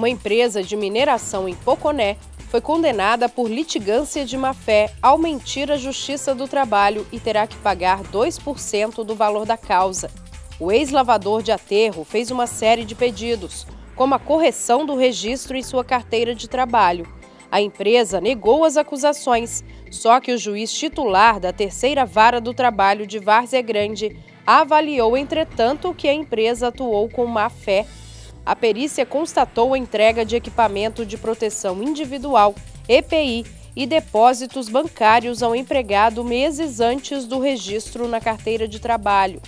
Uma empresa de mineração em Poconé foi condenada por litigância de má-fé ao mentir à Justiça do Trabalho e terá que pagar 2% do valor da causa. O ex-lavador de aterro fez uma série de pedidos, como a correção do registro em sua carteira de trabalho. A empresa negou as acusações, só que o juiz titular da terceira vara do trabalho de Várzea Grande avaliou, entretanto, que a empresa atuou com má-fé a perícia constatou a entrega de equipamento de proteção individual, EPI e depósitos bancários ao empregado meses antes do registro na carteira de trabalho.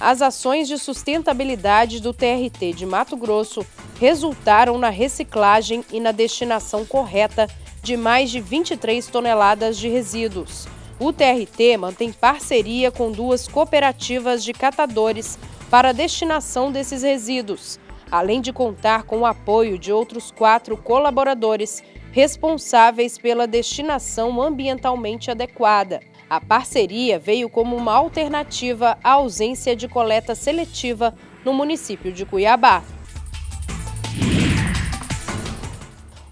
As ações de sustentabilidade do TRT de Mato Grosso resultaram na reciclagem e na destinação correta de mais de 23 toneladas de resíduos. O TRT mantém parceria com duas cooperativas de catadores para a destinação desses resíduos, além de contar com o apoio de outros quatro colaboradores responsáveis pela destinação ambientalmente adequada. A parceria veio como uma alternativa à ausência de coleta seletiva no município de Cuiabá.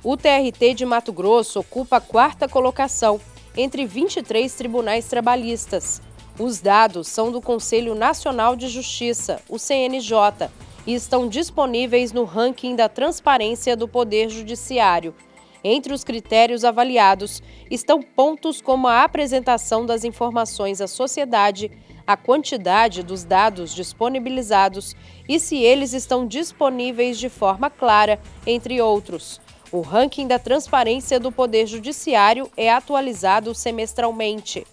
O TRT de Mato Grosso ocupa a quarta colocação entre 23 tribunais trabalhistas os dados são do Conselho Nacional de Justiça, o CNJ, e estão disponíveis no ranking da transparência do Poder Judiciário. Entre os critérios avaliados estão pontos como a apresentação das informações à sociedade, a quantidade dos dados disponibilizados e se eles estão disponíveis de forma clara, entre outros. O ranking da transparência do Poder Judiciário é atualizado semestralmente.